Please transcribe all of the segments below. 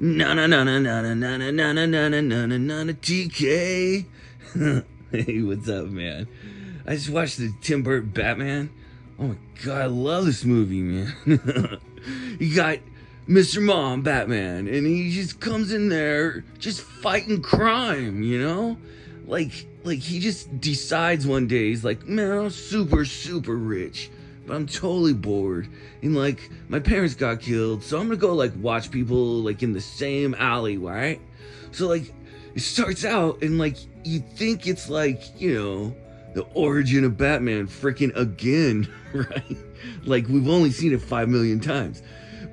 Na na na na na na na na na na na na na na na TK. hey, what's up, man? I just watched the Tim Burton Batman. Oh my god, I love this movie, man. you got Mr. Mom Batman, and he just comes in there just fighting crime, you know? Like like he just decides one day he's like, man, I'm super, super rich but I'm totally bored. And like, my parents got killed, so I'm gonna go like watch people like in the same alley, right? So like, it starts out and like, you think it's like, you know, the origin of Batman freaking again, right? Like, we've only seen it five million times.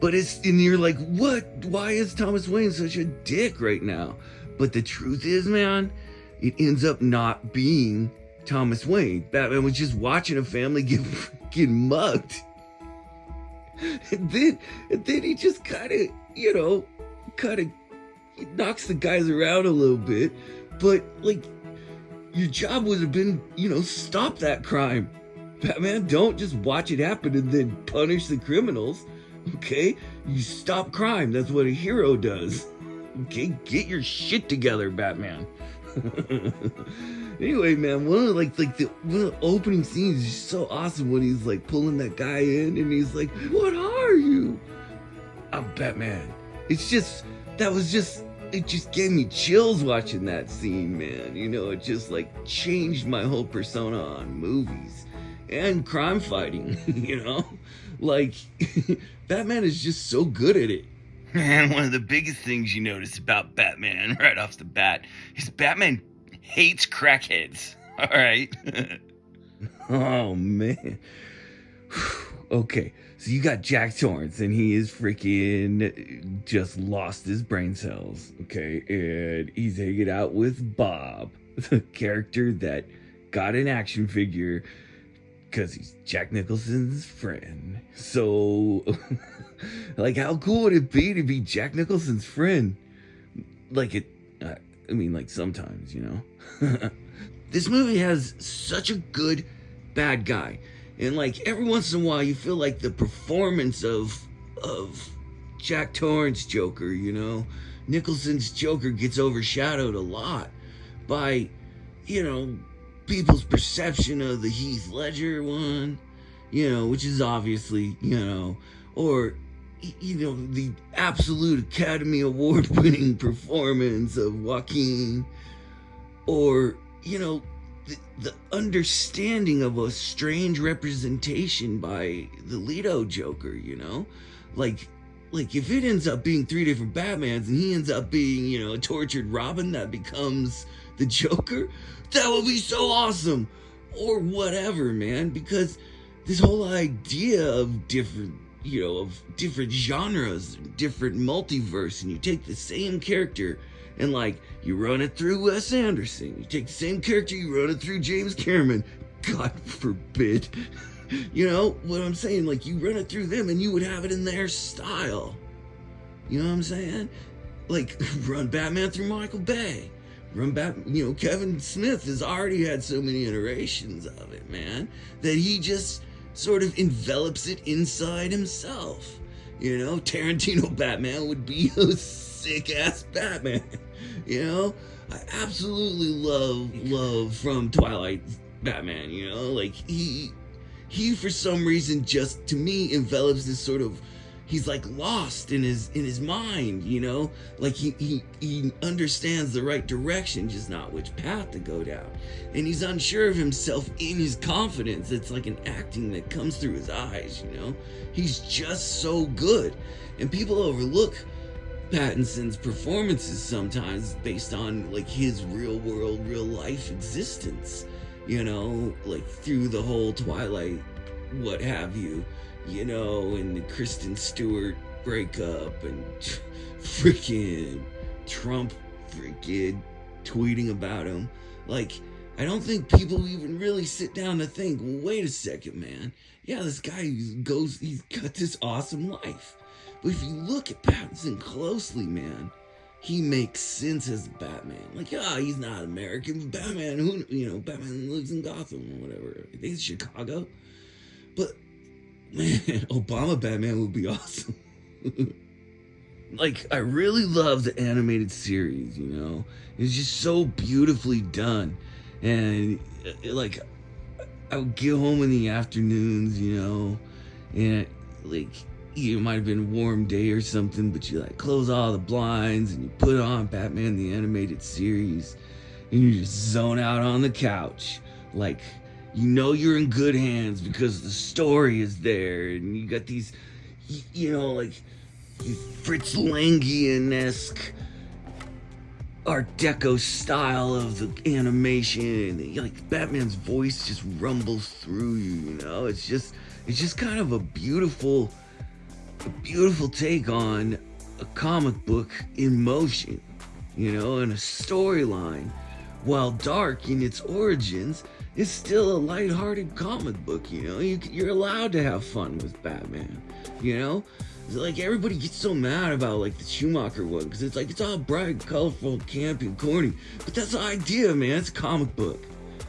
But it's, and you're like, what? Why is Thomas Wayne such a dick right now? But the truth is, man, it ends up not being Thomas Wayne. Batman was just watching a family get freaking mugged. And then, and then he just kind of, you know, kind of knocks the guys around a little bit. But, like, your job would have been, you know, stop that crime. Batman, don't just watch it happen and then punish the criminals. Okay? You stop crime. That's what a hero does. Okay? Get your shit together, Batman. anyway, man, one of like like the the opening scenes is so awesome when he's like pulling that guy in and he's like, "What are you?" I'm Batman. It's just that was just it just gave me chills watching that scene, man. You know, it just like changed my whole persona on movies and crime fighting, you know? Like Batman is just so good at it. Man, one of the biggest things you notice about Batman right off the bat is Batman hates crackheads. All right. oh man. okay, so you got Jack Torrance, and he is freaking just lost his brain cells. Okay, and he's hanging out with Bob, the character that got an action figure because he's Jack Nicholson's friend. So, like, how cool would it be to be Jack Nicholson's friend? Like, it, uh, I mean, like, sometimes, you know? this movie has such a good bad guy. And, like, every once in a while, you feel like the performance of, of Jack Torrance Joker, you know? Nicholson's Joker gets overshadowed a lot by, you know, people's perception of the Heath Ledger one, you know, which is obviously, you know, or, you know, the absolute Academy Award winning performance of Joaquin, or, you know, the, the understanding of a strange representation by the Leto Joker, you know? Like, like if it ends up being three different Batmans and he ends up being, you know, a tortured Robin that becomes the Joker, that would be so awesome. Or whatever, man, because this whole idea of different, you know, of different genres, different multiverse, and you take the same character and like you run it through Wes Anderson, you take the same character, you run it through James Cameron. God forbid. you know what I'm saying? Like you run it through them and you would have it in their style. You know what I'm saying? Like run Batman through Michael Bay run back, you know, Kevin Smith has already had so many iterations of it, man, that he just sort of envelops it inside himself. You know, Tarantino Batman would be a sick ass Batman. You know, I absolutely love love from Twilight Batman. You know, like he he for some reason just to me envelops this sort of he's like lost in his in his mind you know? Like he he he understands the right direction just not which path to go down. And he's unsure of himself in his confidence. It's like an acting that comes through his eyes you know? He's just so good. And people overlook Pattinson's performances sometimes based on like his real world real life existence you know? Like through the whole twilight what have you you know, and the Kristen Stewart breakup and freaking Trump freaking tweeting about him. Like, I don't think people even really sit down to think, wait a second, man. Yeah, this guy goes, he's got this awesome life. But if you look at Pattinson closely, man, he makes sense as Batman. Like, yeah, he's not American, Batman, who, you know, Batman lives in Gotham or whatever. I think it's Chicago. But Man, Obama Batman would be awesome. like I really love the animated series. You know, it's just so beautifully done, and uh, like I would get home in the afternoons, you know, and like it might have been a warm day or something, but you like close all the blinds and you put on Batman the animated series, and you just zone out on the couch, like you know you're in good hands because the story is there, and you got these, you know, like Fritz Langian-esque Art Deco style of the animation. Like Batman's voice just rumbles through you, you know? It's just it's just kind of a beautiful a beautiful take on a comic book in motion, you know, and a storyline. While dark in its origins, it's still a light-hearted comic book, you know? You, you're allowed to have fun with Batman, you know? like everybody gets so mad about like the Schumacher one because it's like it's all bright, colorful, campy, and corny. But that's the idea, man. It's a comic book.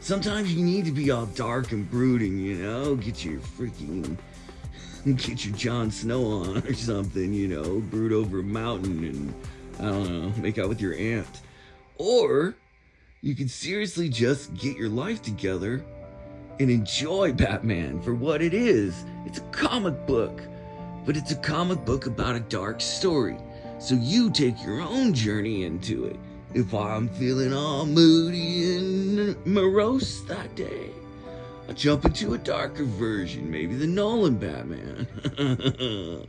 Sometimes you need to be all dark and brooding, you know. Get your freaking get your Jon Snow on or something, you know. Brood over a mountain and I don't know, make out with your aunt. Or you can seriously just get your life together and enjoy Batman for what it is. It's a comic book but it's a comic book about a dark story. So you take your own journey into it. If I'm feeling all moody and morose that day, I jump into a darker version, maybe the Nolan Batman.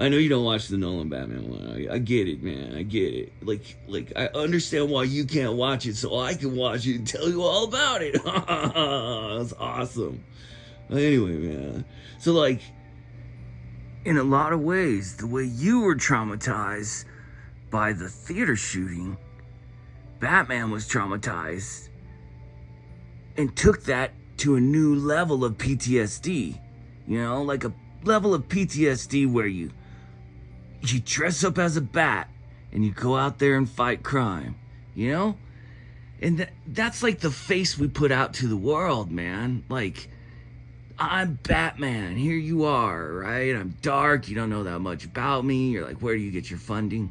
I know you don't watch the Nolan Batman one. I, I, get it, man. I get it. Like, like I understand why you can't watch it, so I can watch it and tell you all about it. That's awesome. Anyway, man. So like in a lot of ways, the way you were traumatized by the theater shooting, Batman was traumatized and took that to a new level of PTSD. You know, like a level of PTSD where you you dress up as a bat and you go out there and fight crime, you know? And th- that's like the face we put out to the world, man. Like I'm Batman. Here you are, right? I'm dark. You don't know that much about me. You're like, where do you get your funding?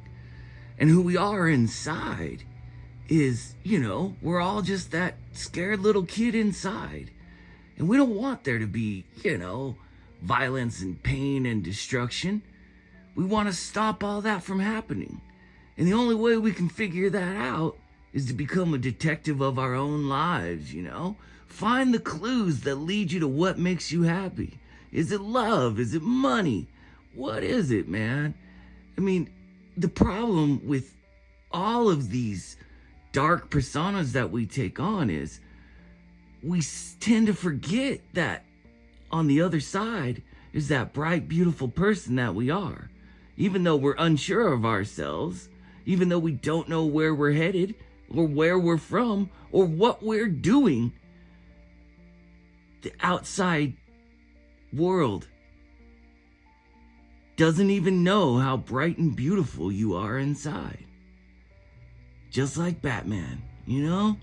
And who we are inside is, you know, we're all just that scared little kid inside. And we don't want there to be, you know, violence and pain and destruction. We want to stop all that from happening. And the only way we can figure that out is to become a detective of our own lives, you know? Find the clues that lead you to what makes you happy. Is it love? Is it money? What is it, man? I mean, the problem with all of these dark personas that we take on is we tend to forget that on the other side is that bright, beautiful person that we are. Even though we're unsure of ourselves, even though we don't know where we're headed, or where we're from, or what we're doing, the outside world doesn't even know how bright and beautiful you are inside. Just like Batman, you know?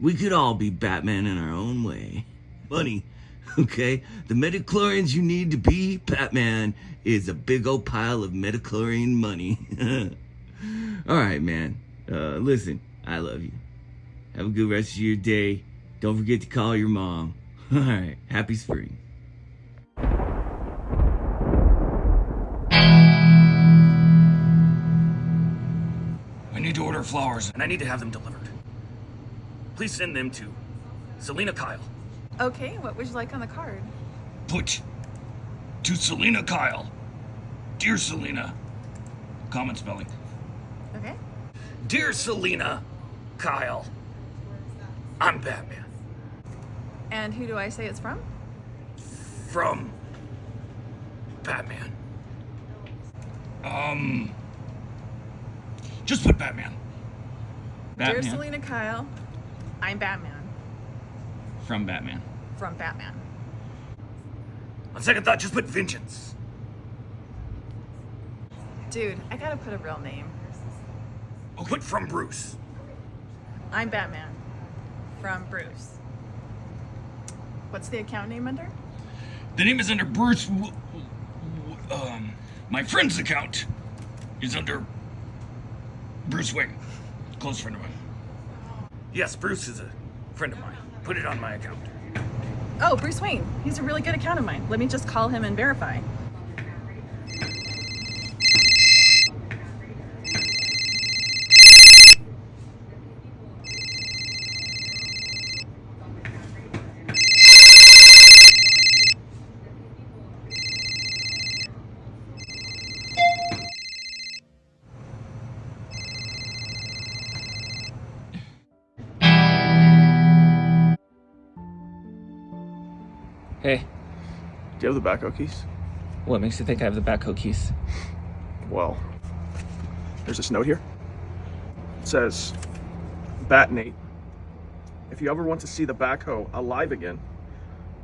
We could all be Batman in our own way. Money, okay? The midi-chlorians you need to be Batman is a big old pile of midi-chlorian money. all right, man. Uh, listen, I love you. Have a good rest of your day. Don't forget to call your mom. All right, happy spring. I need to order flowers, and I need to have them delivered. Please send them to Selina Kyle. Okay, what would you like on the card? Put to Selina Kyle. Dear Selina. Common spelling. Okay. Dear Selina Kyle. I'm Batman. And who do I say it's from? From Batman. Um, just put Batman. Batman. Dear Selina Kyle, I'm Batman. From Batman. From Batman. On second thought, just put Vengeance. Dude, I gotta put a real name. Oh, put from Bruce. I'm Batman. From Bruce. What's the account name under? The name is under Bruce. Um, my friend's account. is under Bruce Wayne, close friend of mine. Yes, Bruce is a friend of mine. Put it on my account. Oh, Bruce Wayne. He's a really good account of mine. Let me just call him and verify. Do you have the backhoe keys? what makes you think I have the backhoe keys? Well, there's this note here. It says, Bat Nate, if you ever want to see the backhoe alive again,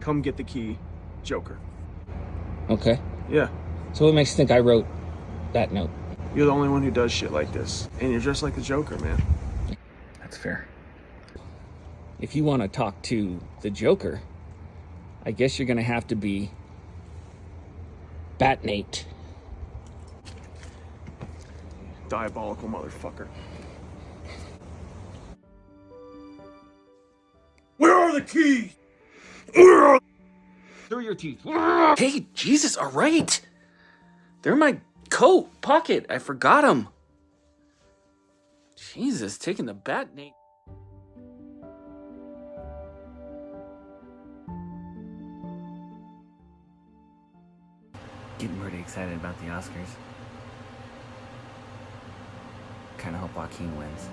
come get the key, Joker. Okay. Yeah, So what makes you think I wrote that note? you're the only one who does shit like this. And you're just like the Joker, man. That's fair. If you want to talk to the Joker, I guess you're gonna have to be Batnate. Diabolical motherfucker. Where are the keys? Where are Through your teeth. Hey, Jesus, all right. They're in my coat pocket. I forgot them. Jesus, taking the Batnate. Excited about the Oscars. Kind of hope Joaquin wins.